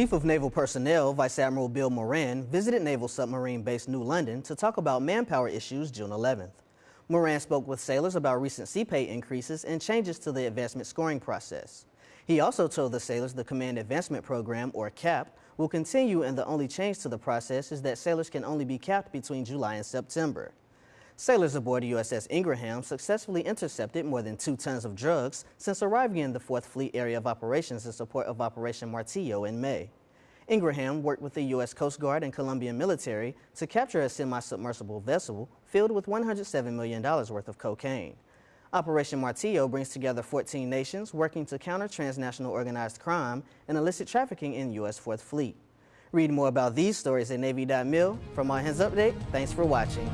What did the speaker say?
Chief of Naval Personnel, Vice Admiral Bill Moran, visited Naval Submarine Base New London to talk about manpower issues June 11th. Moran spoke with sailors about recent sea pay increases and changes to the advancement scoring process. He also told the sailors the Command Advancement Program, or CAP, will continue and the only change to the process is that sailors can only be capped between July and September. Sailors aboard USS Ingraham successfully intercepted more than two tons of drugs since arriving in the 4th Fleet Area of Operations in support of Operation Martillo in May. Ingraham worked with the U.S. Coast Guard and Colombian military to capture a semi-submersible vessel filled with $107 million worth of cocaine. Operation Martillo brings together 14 nations working to counter transnational organized crime and illicit trafficking in U.S. 4th Fleet. Read more about these stories at Navy.mil. From All Hands Update, thanks for watching.